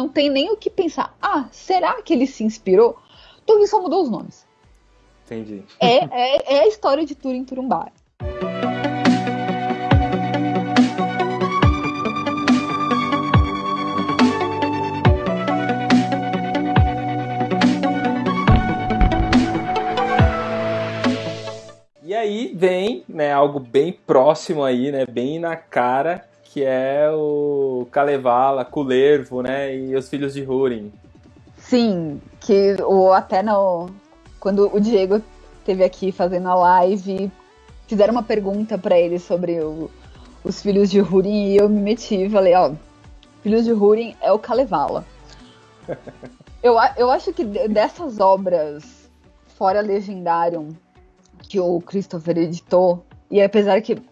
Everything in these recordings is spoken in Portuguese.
não tem nem o que pensar. Ah, será que ele se inspirou? Tolkien só mudou os nomes. Entendi. É, é, é a história de Turin Turumbá. E aí vem, né, algo bem próximo aí, né, bem na cara, que é o Kalevala, Kulervo, né, e os filhos de Húrin. Sim, que o, até no, quando o Diego teve aqui fazendo a live, fizeram uma pergunta para ele sobre o, os filhos de Húrin e eu me meti e falei, ó, filhos de Húrin é o Kalevala. eu, eu acho que dessas obras fora Legendarium que o Christopher editou, e apesar que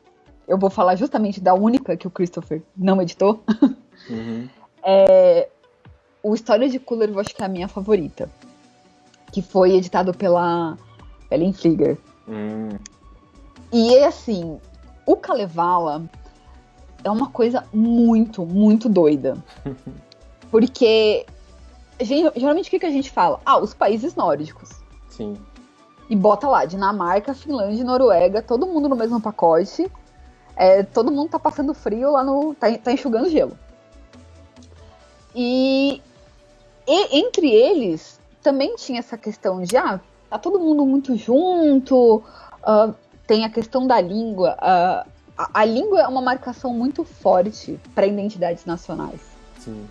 eu vou falar justamente da única que o Christopher não editou, uhum. é, o História de Cooler eu acho que é a minha favorita, que foi editado pela Ellen Flieger. Uhum. E é assim, o Kalevala é uma coisa muito, muito doida. Porque geralmente o que, que a gente fala? Ah, os países nórdicos. Sim e bota lá Dinamarca, Finlândia, Noruega, todo mundo no mesmo pacote. É, todo mundo tá passando frio lá no. tá, tá enxugando gelo. E, e, entre eles também tinha essa questão de ah, tá todo mundo muito junto, uh, tem a questão da língua. Uh, a, a, língua é uma marcação muito forte para identidades nacionais. Sim.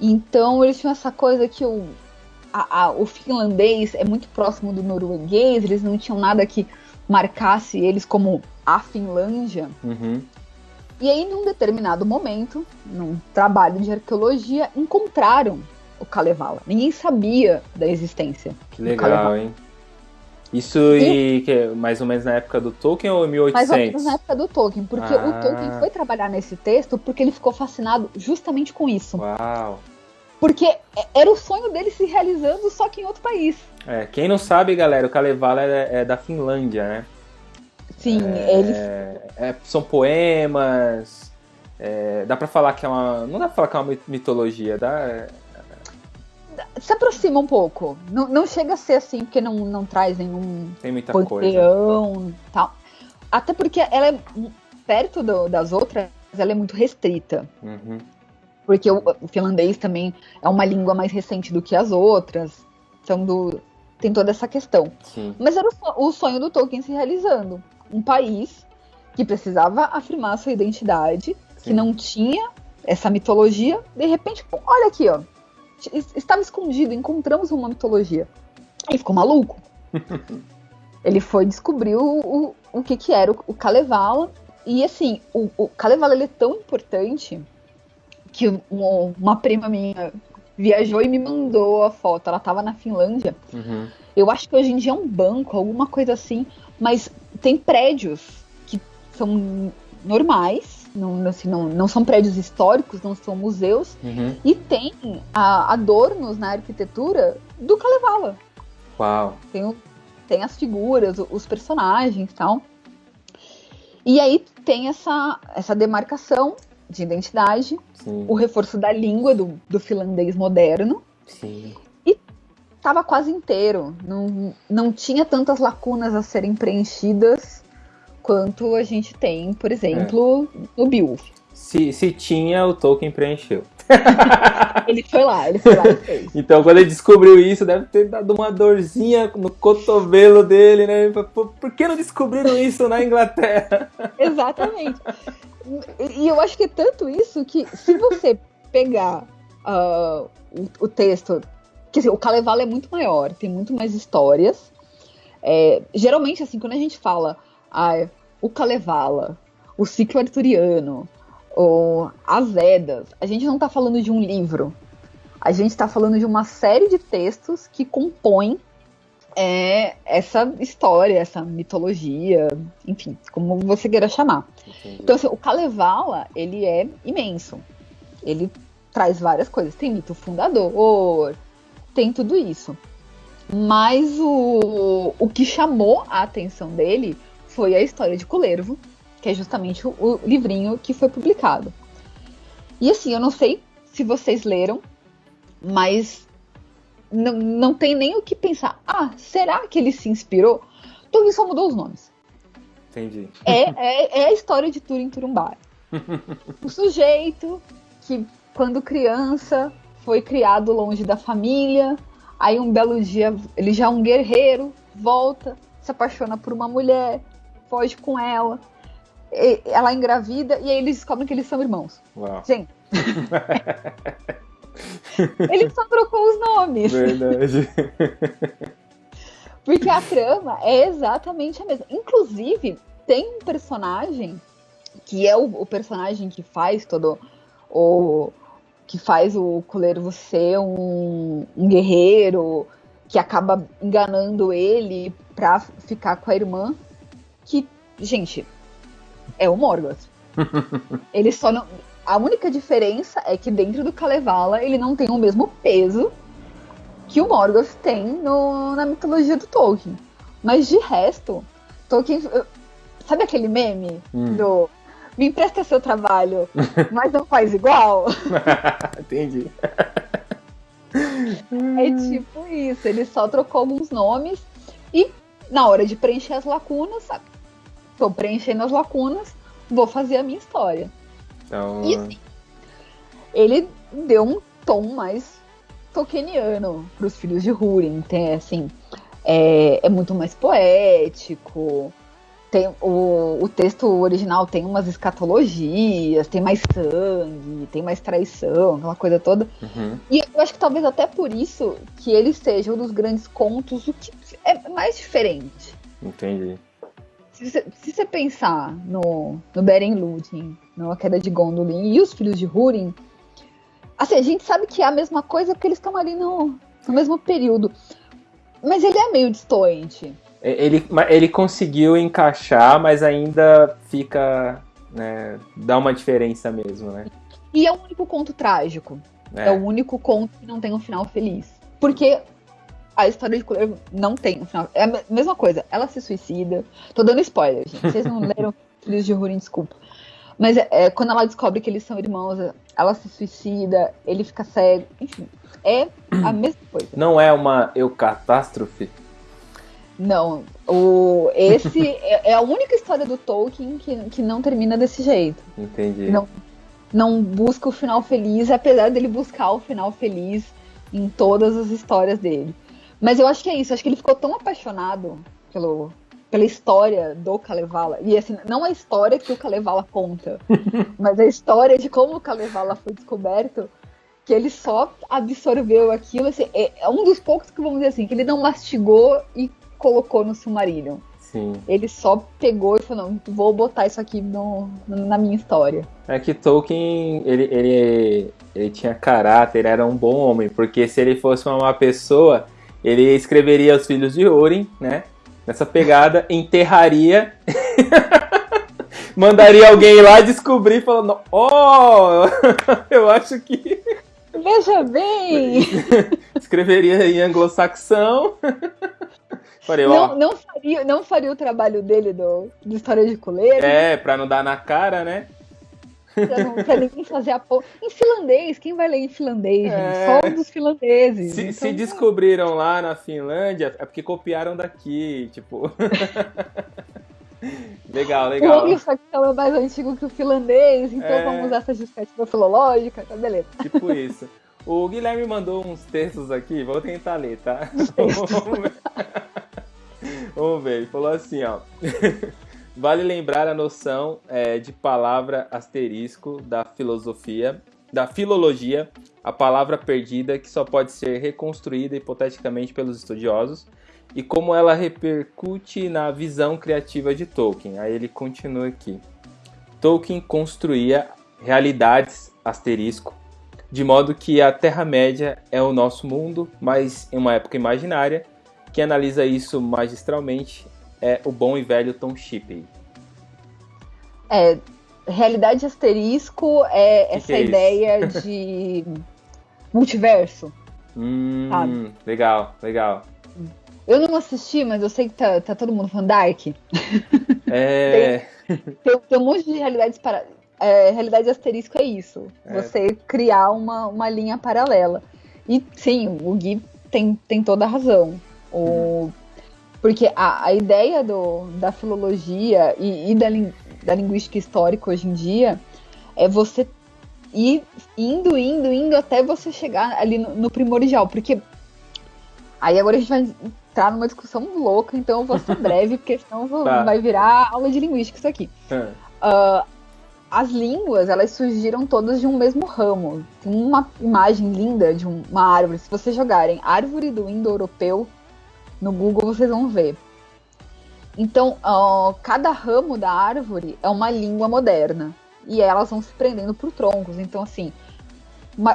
Então eles tinham essa coisa que o, a, a, o finlandês é muito próximo do norueguês, eles não tinham nada que marcasse eles como a Finlândia. Uhum. E aí, num determinado momento, num trabalho de arqueologia, encontraram o Kalevala. Ninguém sabia da existência. Que legal, hein? Isso e, e que, mais ou menos na época do Tolkien ou 1800? Mais ou menos na época do Tolkien, porque ah. o Tolkien foi trabalhar nesse texto porque ele ficou fascinado justamente com isso. Uau! Porque era o sonho dele se realizando, só que em outro país. É, quem não sabe, galera, o Kalevala é, é da Finlândia, né? Sim, é, ele. É, são poemas. É, dá pra falar que é uma. Não dá pra falar que é uma mitologia, dá. Se aproxima um pouco. Não, não chega a ser assim, porque não, não traz nenhum. Tem muita panteão, coisa. tal. Até porque ela é. Perto do, das outras, ela é muito restrita. Uhum porque o, o, finlandês também é uma língua mais recente do que as outras. Então, do, tem toda essa questão. Sim. Mas era o, o, sonho do Tolkien se realizando. Um país que precisava afirmar sua identidade, Sim. que não tinha essa mitologia. De repente, olha aqui, ó. Estava escondido, encontramos uma mitologia. Ele ficou maluco. ele foi descobrir o, o, o que, que era o, o Kalevala. E assim, o, o Kalevala ele é tão importante que uma prima minha viajou e me mandou a foto. Ela tava na Finlândia. Uhum. Eu acho que hoje em dia é um banco, alguma coisa assim. Mas tem prédios que são normais, não, assim, não, não são prédios históricos, não são museus. Uhum. E tem a, adornos na arquitetura do Kalevala. Uau! Tem, tem as figuras, os personagens e tal. E aí tem essa, essa demarcação de identidade, Sim. o reforço da língua do, do finlandês moderno. Sim. Estava quase inteiro. Não, não tinha tantas lacunas a serem preenchidas quanto a gente tem, por exemplo, é. no Beowulf. Se, se tinha, o Tolkien preencheu. ele foi lá, ele foi lá e fez. Então, quando ele descobriu isso, deve ter dado uma dorzinha no cotovelo dele, né? Por, por que não descobriram isso na Inglaterra? Exatamente. E eu acho que é tanto isso que se você pegar uh, o, o, texto, quer dizer, o Kalevala é muito maior, tem muito mais histórias. É, geralmente, assim, quando a gente fala ah, o Kalevala, o ciclo arturiano, ou as Edas, a gente não está falando de um livro. A gente está falando de uma série de textos que compõem é essa história, essa mitologia, enfim, como você queira chamar. Entendi. Então, assim, o Kalevala, ele é imenso. Ele traz várias coisas. Tem mito fundador, tem tudo isso. Mas o, o que chamou a atenção dele foi a história de Culervo, que é justamente o, o livrinho que foi publicado. E assim, eu não sei se vocês leram, mas não, não tem nem o que pensar. Ah, será que ele se inspirou? Tolkien só mudou os nomes. Entendi. É, é, é a história de Turin Turumbara. o sujeito que, quando criança, foi criado longe da família, aí um belo dia ele já é um guerreiro, volta, se apaixona por uma mulher, foge com ela, ela engravida e aí eles descobrem que eles são irmãos. Uau. Gente. ele só trocou os nomes. Verdade. Porque a trama é exatamente a mesma. Inclusive, tem um personagem que é o, o personagem que faz todo o que faz o Coleiro ser um, um guerreiro que acaba enganando ele pra ficar com a irmã. Que, gente, é o Morgoth. ele só não. A única diferença é que dentro do Kalevala ele não tem o mesmo peso que o Morgoth tem no, na mitologia do Tolkien. Mas de resto, Tolkien. Sabe aquele meme Hum. do. Me empresta seu trabalho, mas não faz igual? Entendi. É tipo isso, ele só trocou alguns nomes e na hora de preencher as lacunas? Tô preenchendo as lacunas, vou fazer a minha história. Então, E assim, ele deu um tom mais tolkieniano pros filhos de Húrin, tem assim, é, é muito mais poético. Tem, o, o texto original tem umas escatologias, tem mais sangue, tem mais traição, aquela coisa toda. uhum. E eu acho que talvez até por isso que ele seja um dos grandes contos, o que é mais diferente. Entendi. Se você, se você pensar no, no Beren Lúthien, no A Queda de Gondolin e os Filhos de Húrin, assim, a gente sabe que é a mesma coisa porque eles estão ali no, no mesmo período. Mas ele é meio distoante. Ele, ele conseguiu encaixar, mas ainda fica. Né, dá uma diferença mesmo, né? E é o único conto trágico. É. É. o único conto que não tem um final feliz. Porque a história de Coleiro não tem um final. É a me- mesma coisa. Ela se suicida. Tô dando spoiler, gente. Vocês não leram Filhos de Húrin, desculpa. Mas é, é, quando ela descobre que eles são irmãos, ela se suicida, ele fica cego. Enfim, é a mesma coisa. Não é uma eucatástrofe? Não, o, esse é, é a única história do Tolkien que, que não termina desse jeito. Entendi. Não. Não busca o final feliz, apesar dele buscar o final feliz em todas as histórias dele. Mas eu acho que é isso, acho que ele ficou tão apaixonado pelo, pela história do Kalevala. E assim, não a história que o Kalevala conta, mas a história de como o Kalevala foi descoberto, que ele só absorveu aquilo. Assim, é, é um dos poucos que vamos dizer assim, que ele não mastigou e colocou no Silmarillion. Sim. Ele só pegou e falou, não, vou botar isso aqui no, na minha história. É que Tolkien, ele, ele, ele tinha caráter, era um bom homem, porque se ele fosse uma má pessoa, ele escreveria os filhos de Orin, né? Nessa pegada, enterraria, mandaria alguém lá descobrir, falando, ó, eu acho que Veja bem! escreveria em anglo-saxão. Falei, Não, não, faria, não faria o trabalho dele do, do História de Coleiro, é, pra não dar na cara, né? pra, não- pra ninguém fazer a porra. Em finlandês, quem vai ler em finlandês, gente? É. Só dos finlandeses. Se, Então, se descobriram lá na Finlândia, é porque copiaram daqui, tipo. legal, O legal. anglo-saxão é mais antigo que o finlandês, então É. vamos usar essa justificativa filológica, tá beleza. Tipo isso. O Guilherme mandou uns textos aqui, vou tentar ler, tá? Vamos ver. Vamos ver, ele falou assim, ó. Vale lembrar a noção é, de palavra asterisco da filosofia, da filologia, a palavra perdida que só pode ser reconstruída hipoteticamente pelos estudiosos, e como ela repercute na visão criativa de Tolkien. Aí ele continua aqui. Tolkien construía realidades asterisco de modo que a Terra-média é o nosso mundo, mas em uma época imaginária. Quem analisa isso magistralmente é o bom e velho Tom Shippey. É, realidade asterisco é Que essa que é ideia de multiverso. Hum, Sabe? legal, legal. Eu não assisti, mas eu sei que tá, tá todo mundo falando Dark. É, Tem, tem um monte de realidades para. É, realidade asterisco é isso. É. Você criar uma, uma linha paralela. E sim, o Gui tem, tem toda a razão. O, porque a, a ideia do, da filologia e, e da, da linguística histórica hoje em dia é você ir indo, indo, indo até você chegar ali no, no primordial. Porque aí agora a gente vai entrar numa discussão louca, então eu vou ser breve, porque senão vou, tá. vai virar aula de linguística isso aqui. É. Uh, as línguas, elas surgiram todas de um mesmo ramo. Tem uma imagem linda de uma árvore. Se vocês jogarem árvore do indo-europeu no Google, vocês vão ver. Então, uh, cada ramo da árvore é uma língua moderna. E elas vão se prendendo por troncos. Então, assim,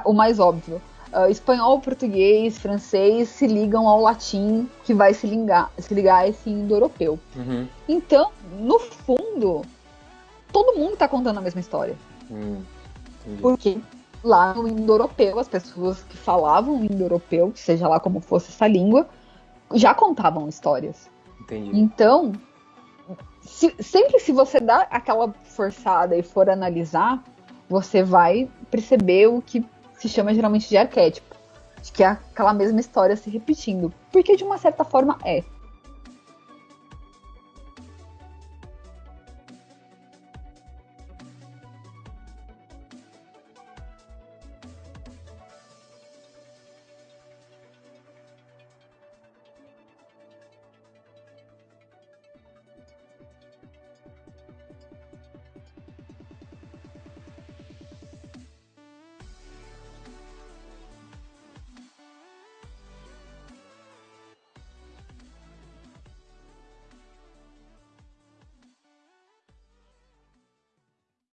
o mais óbvio. Uh, espanhol, português, francês se ligam ao latim, que vai se ligar, se ligar a esse indo-europeu. Uhum. Então, no fundo, todo mundo está contando a mesma história. Hum, Porque lá no indo-europeu, as pessoas que falavam indo-europeu, seja lá como fosse essa língua, já contavam histórias. Entendi. Então, se, sempre se você dá aquela forçada e for analisar, você vai perceber o que se chama geralmente de arquétipo. De que é aquela mesma história se repetindo. Porque de uma certa forma é.